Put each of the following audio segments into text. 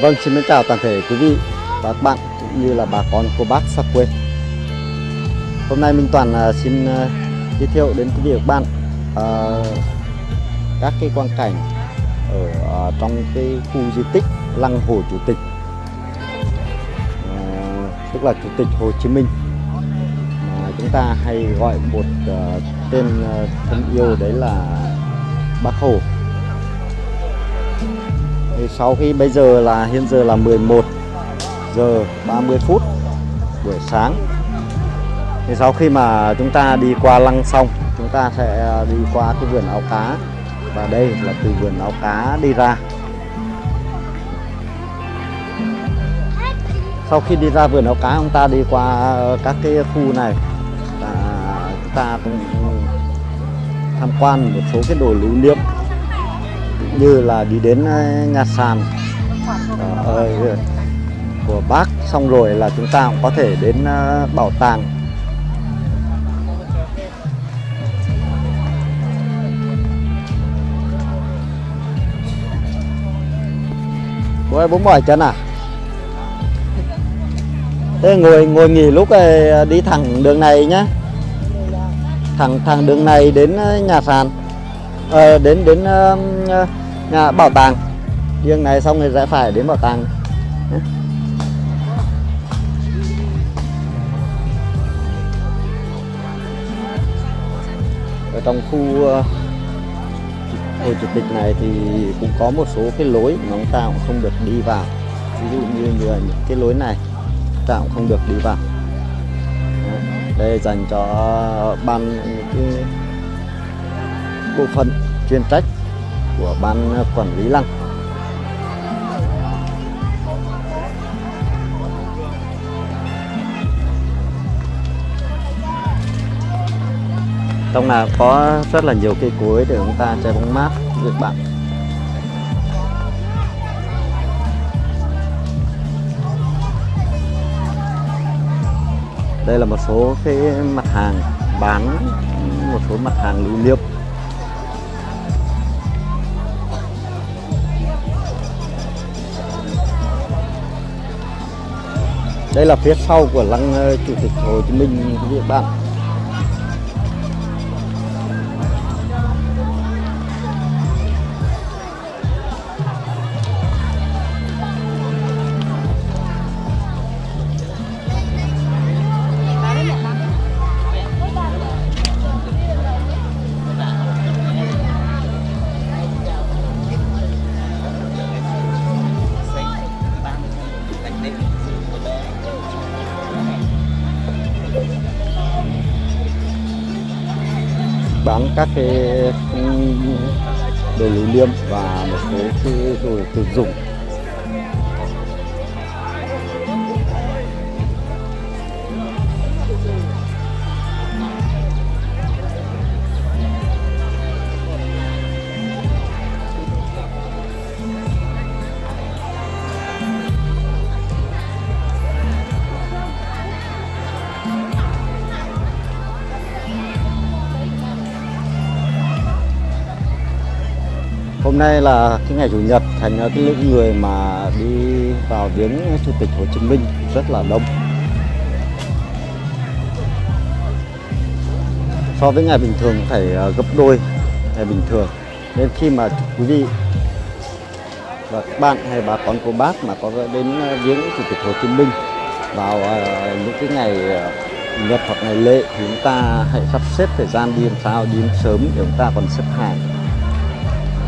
Vâng, xin mến chào toàn thể quý vị và các bạn cũng như là bà con cô bác xa quê. Hôm nay Minh Toàn à, xin à, giới thiệu đến quý vị và các bạn à, các cái quang cảnh ở trong cái khu di tích Lăng Hồ Chủ tịch, tức là Chủ tịch Hồ Chí Minh. Mà chúng ta hay gọi một tên thân yêu đấy là Bác Hồ thì sau khi bây giờ là, hiện giờ là 11 giờ 30 phút buổi sáng. Thì sau khi mà chúng ta đi qua lăng xong chúng ta sẽ đi qua cái vườn áo cá. Và đây là từ vườn áo cá đi ra. Sau khi đi ra vườn áo cá chúng ta đi qua ờ, các cái khu này. Và chúng ta cũng tham quan một số cái đồ lưu niệm như là đi đến ờ, nhà sàn ờ, ờ, ờ, của bác. Xong rồi là chúng ta cũng có thể đến bảo tàng. Bố ơi bố mỏi chân à? Thế ngồi ngồi nghỉ lúc này đi thẳng đường này nhá. Thẳng thẳng đường này đến nhà sàn À, đến đến uh, nhà bảo tàng. Riêng này xong rồi rẽ phải đến bảo tàng. Ở trong khu ờ, hồ chủ tịch này thì cũng có một số cái lối mà chúng ta cũng không được đi vào. Ví dụ như, như những cái lối này chúng ta cũng không được đi vào. Đây dành cho ban những cái bộ phận chuyên trách của ban quản lý lăng. Trong là có rất là nhiều cây cối để chúng ta chơi bóng mát với bạn. Đây là một số cái mặt hàng bán, một số mặt hàng lưu niệm. Đây là phía sau của lăng ờ, chủ tịch Hồ Chí Minh, quý vị Thank you. Bán các cái ừ, đồ lưu niệm và một số cái đồ tiêu dùng hôm nay là cái ngày chủ nhật, thành cái lượng người mà đi vào viếng chủ tịch Hồ Chí Minh rất là đông. So với ngày bình thường phải à, gấp đôi ngày bình thường. Nên khi mà quý vị và các bạn hay bà con cô bác mà có đến à, viếng chủ tịch Hồ Chí Minh vào à, những cái ngày nhật hoặc ngày lễ thì chúng ta hãy sắp xếp thời gian đi làm sao, đi sớm để chúng ta còn xếp hàng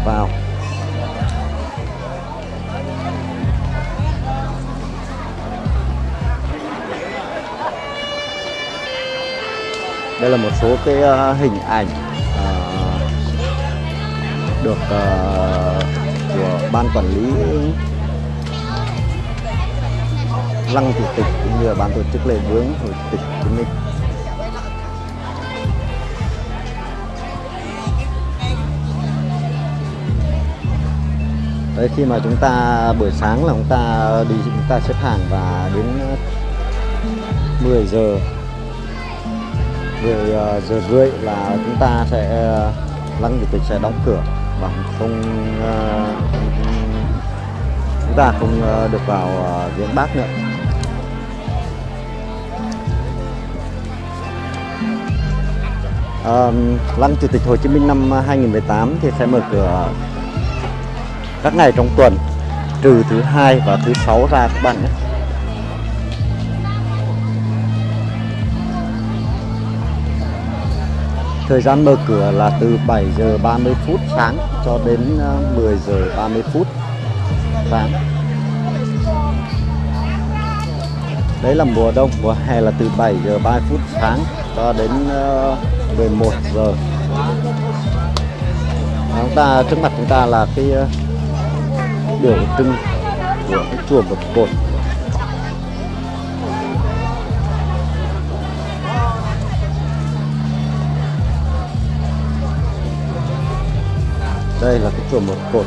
vào. Đây là một số cái ờ, hình ảnh ờ, được ờ, của ban quản lý lăng chủ tịch cũng như là ban tổ chức lễ viếng chủ tịch Hồ Chí Minh Đấy, khi mà chúng ta, buổi sáng là chúng ta đi, chúng ta xếp hàng và đến 10 giờ. 10 ờ, giờ rưỡi là chúng ta sẽ ờ, lăng chủ tịch sẽ đóng cửa và không ờ, chúng ta không được vào viếng bác nữa Lăng Chủ tịch Hồ Chí Minh năm 2018 thì sẽ mở cửa các ngày trong tuần, trừ thứ hai và thứ sáu ra các bạn nhé. Thời gian mở cửa là từ 7 giờ 30 phút sáng cho đến ờ, 10 giờ 30 phút sáng. Đấy là mùa đông, mùa hè là từ 7 giờ 30 phút sáng cho đến ờ, 11 giờ. Và Chúng ta trước mặt chúng ta là cái ờ, biểu trưng của cái chùa Một Cột. Đây là cái chùa Một Cột.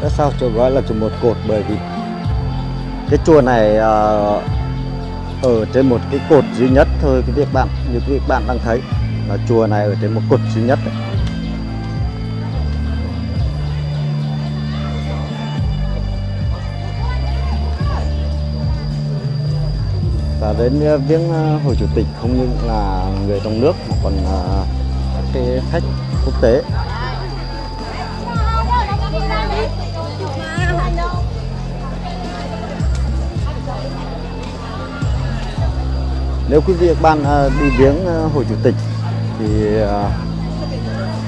Tại sao chùa gọi là chùa Một Cột? Bởi vì cái chùa này uh, ở trên một cái cột duy nhất thôi, cái việc bạn, như quý vị các bạn đang thấy là chùa này ở trên một cột duy nhất đấy. và đến ờ, viếng ờ, Hồ Chủ tịch không những là người trong nước mà còn ờ, các cái khách quốc tế nếu quý vị các bạn à, đi viếng à, hội Hồ Chủ tịch thì à,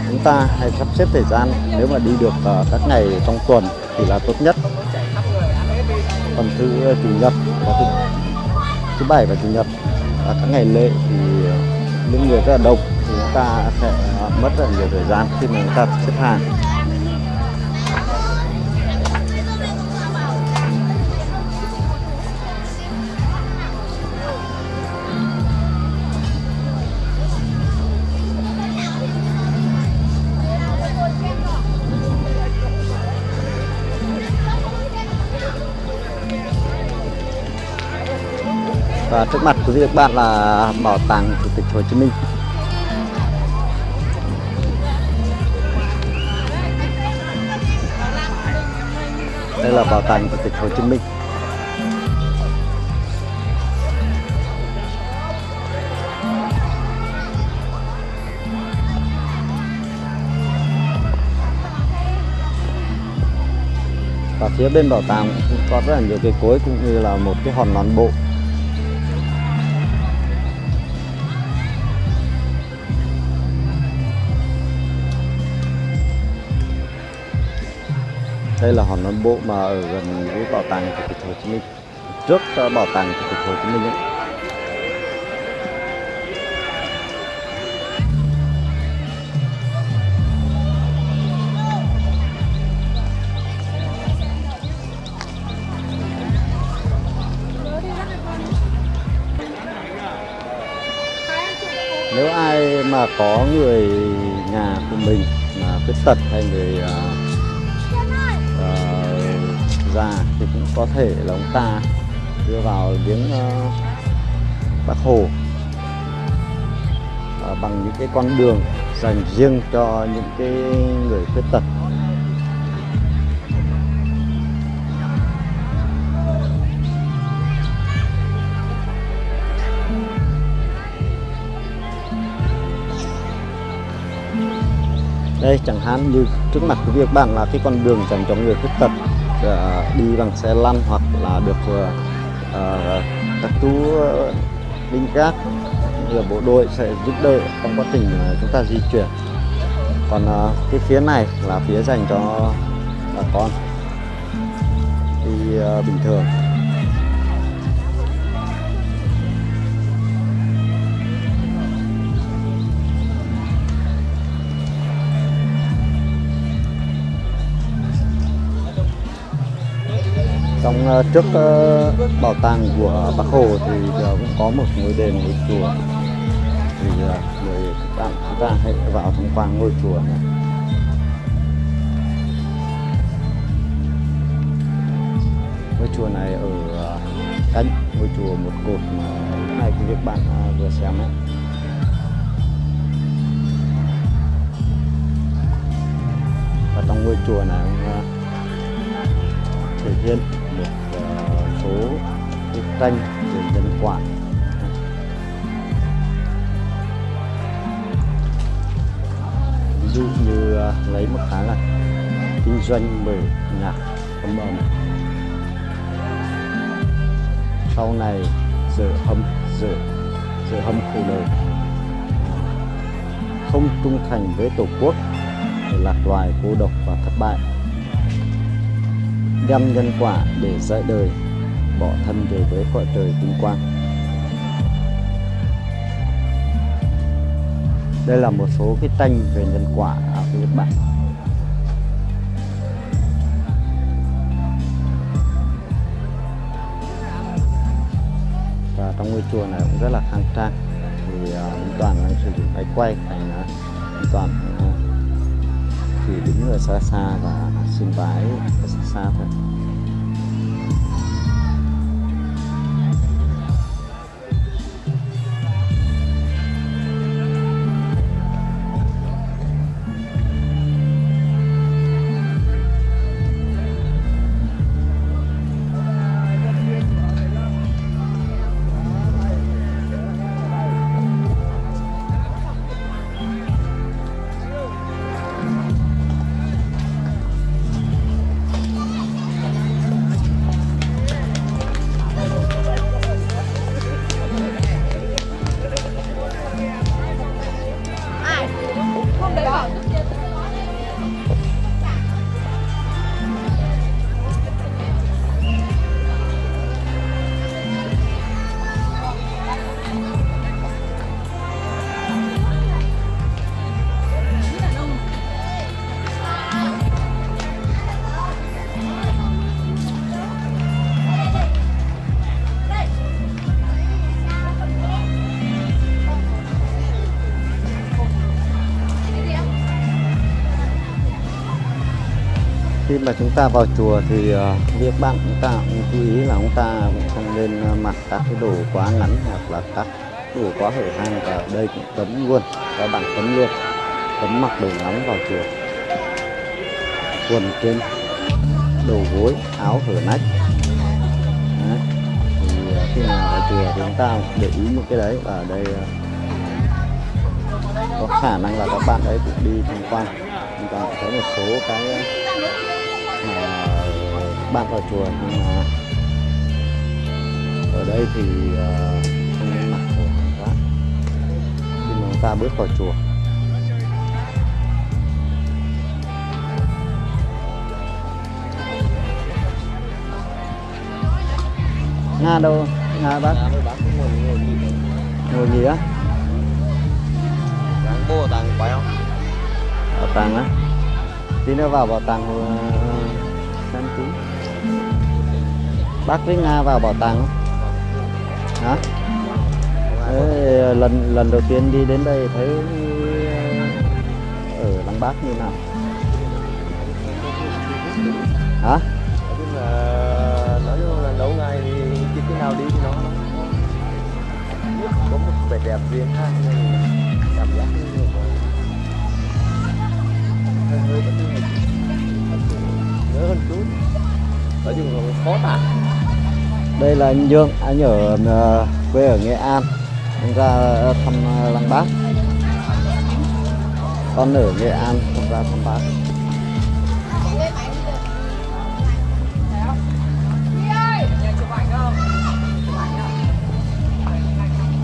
chúng ta hãy sắp xếp thời gian. Nếu mà đi được các ngày trong tuần thì là tốt nhất. Còn thứ chủ nhật và thứ, thứ bảy và chủ nhật và các ngày lễ thì những người rất là đông thì chúng ta sẽ mất rất là nhiều thời gian khi mà chúng ta xếp hàng. Và trước mặt quý vị các bạn là bảo tàng Chủ tịch Hồ Chí Minh. Đây là bảo tàng Chủ tịch Hồ Chí Minh. Và phía bên bảo tàng cũng có rất là nhiều cây cối cũng như là một cái hòn non bộ. Đây là hòn non bộ mà ở gần với bảo tàng chủ tịch Hồ Chí Minh trước ờ, bảo tàng chủ tịch Hồ Chí Minh ấy. nếu ai mà có người nhà của mình mà khuyết tật hay người uh, già thì cũng có thể là ông ta đưa vào viếng uh, ờ, bác hồ. Uh, bằng những cái con đường dành riêng cho những cái người khuyết tật. Đây chẳng hạn như trước mặt của việc bạn là cái con đường dành cho người khuyết tật. Ờ, đi bằng xe lăn hoặc là được ờ, ờ, các chú binh gác như bộ đội sẽ giúp đỡ trong quá trình chúng ta di chuyển. Còn cái phía này là phía dành cho bà con. Đi bình thường. Ờ, trước ờ, bảo tàng của Bác Hồ thì cũng có một ngôi đền ngôi chùa. Thì ờ, người bạn chúng ta hãy vào tham quan ngôi chùa này. Ngôi chùa này ở cánh ngôi chùa một cột mà này quý vị bạn vừa xem ấy. Và trong ngôi chùa này ông thể hiện số cái tranh về nhân quả ví dụ như à, lấy một cái là kinh doanh bởi nhạc âm âm sau này giờ hâm giờ giờ hâm khổ đời. Không trung thành với tổ quốc, để lạc loài, cô độc và thất bại. Đem nhân quả để dạy đời bỏ thân về với cõi trời vinh quang. Đây là một số cái tranh về nhân quả của Nhật Bản. và trong ngôi chùa này cũng rất là khang trang. Thì uh, toàn đang sử dụng máy quay thành uh, toàn à, uh, chỉ đứng ở xa xa và xin vái xa xa thôi. Mà chúng ta vào chùa thì uh, việc bạn chúng ta cũng chú ý là chúng ta cũng không nên ờ, mặc các cái đồ quá ngắn hoặc là các đồ quá hở hang và đây cũng cấm luôn. Các bạn cấm luôn. Cấm mặc đồ ngắn vào chùa. Quần trên đầu gối áo hở nách. Đấy. thì ờ, khi mà vào chùa thì chúng ta để ý một cái đấy và ở đây có khả năng là các bạn ấy cũng đi tham quan. Chúng ta thấy một số cái bạn vào chùa nhưng mà ở đây thì uh, không nên mặc đồ quá khi mà chúng ta bước vào chùa. Nga đâu? Nga bác? Bác ngồi gì á? Ráng bố tàng quay không? bảo tàng á? Tí nữa vào bảo tàng uh, xem tí bác với nga vào bảo tàng không? Hả? Lần lần đầu tiên đi đến đây thấy ờ, ở lăng bác như nào? Hả? Nói chung là nói là lâu ngày thì chỉ khi nào đi thì nó có một vẻ đẹp riêng ha cảm giác hơi hơi vẫn như hơn chút nói chung là khó tả đây là anh Dương, anh ở ờ, quê ở Nghệ An. Anh ra ờ, thăm ờ, làng lăng bác. Con ở Nghệ An, con ra thăm bác.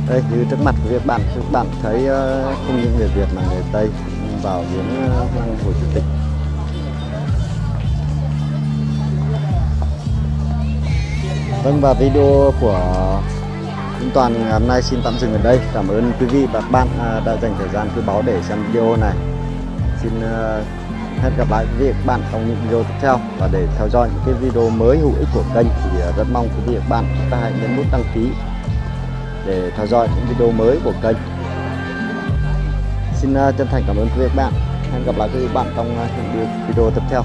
Đây, như trước mặt của việc bạn các bạn thấy không những người Việt mà người Tây, cũng vào viếng lăng Hồ Chủ tịch. Vâng và video của Minh Toàn ngày hôm nay xin tạm dừng ở đây. Cảm ơn quý vị và các bạn à, đã dành thời gian quý báu để xem video này. Xin à, hẹn gặp lại quý vị và các bạn trong những video tiếp theo và để theo dõi những cái video mới hữu ích của kênh thì à, rất mong quý vị và các bạn chúng ta hãy nhấn nút đăng ký để theo dõi những video mới của kênh. Xin chân thành cảm ơn quý vị và các bạn. Hẹn gặp lại quý vị và các bạn trong những video tiếp theo.